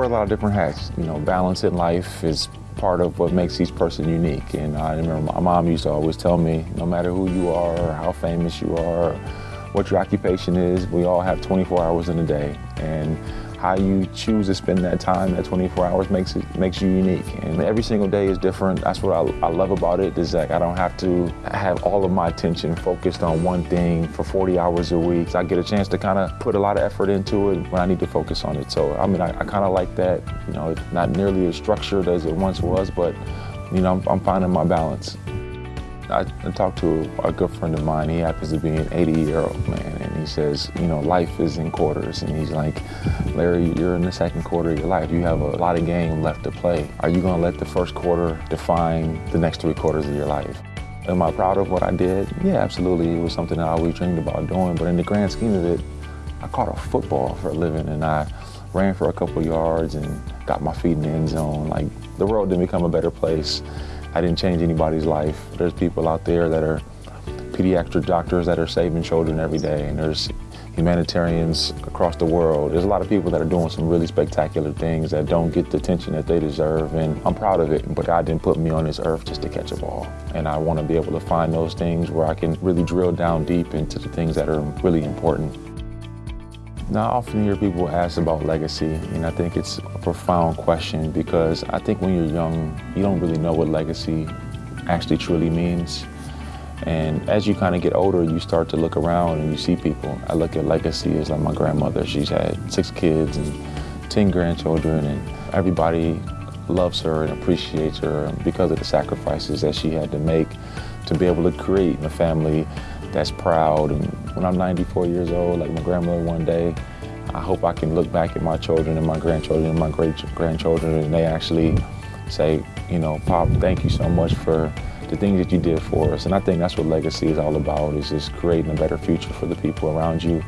wear a lot of different hats. You know, balance in life is part of what makes each person unique. And I remember my mom used to always tell me, no matter who you are, how famous you are, what your occupation is, we all have 24 hours in a day. And how you choose to spend that time, that 24 hours makes it makes you unique. And every single day is different. That's what I, I love about it is that I don't have to have all of my attention focused on one thing for 40 hours a week. So I get a chance to kind of put a lot of effort into it when I need to focus on it. So I mean, I, I kind of like that. You know, it's not nearly as structured as it once was, but you know, I'm, I'm finding my balance. I, I talked to a good friend of mine. He happens to be an 80-year-old man, he says, you know, life is in quarters. And he's like, Larry, you're in the second quarter of your life. You have a lot of game left to play. Are you going to let the first quarter define the next three quarters of your life? Am I proud of what I did? Yeah, absolutely. It was something I always dreamed about doing. But in the grand scheme of it, I caught a football for a living, and I ran for a couple yards and got my feet in the end zone. Like, the world didn't become a better place. I didn't change anybody's life. There's people out there that are pediatric doctors that are saving children every day, and there's humanitarians across the world. There's a lot of people that are doing some really spectacular things that don't get the attention that they deserve, and I'm proud of it, but God didn't put me on this earth just to catch a ball. And I want to be able to find those things where I can really drill down deep into the things that are really important. Now, I often hear people ask about legacy, and I think it's a profound question because I think when you're young, you don't really know what legacy actually truly means. And as you kind of get older, you start to look around and you see people. I look at legacy as like my grandmother. She's had six kids and 10 grandchildren, and everybody loves her and appreciates her because of the sacrifices that she had to make to be able to create a family that's proud. And when I'm 94 years old, like my grandmother one day, I hope I can look back at my children and my grandchildren and my great-grandchildren and they actually say, you know, Pop, thank you so much for the things that you did for us. And I think that's what legacy is all about, is just creating a better future for the people around you,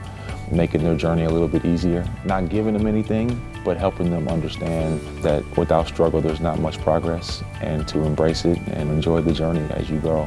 making their journey a little bit easier. Not giving them anything, but helping them understand that without struggle, there's not much progress, and to embrace it and enjoy the journey as you go.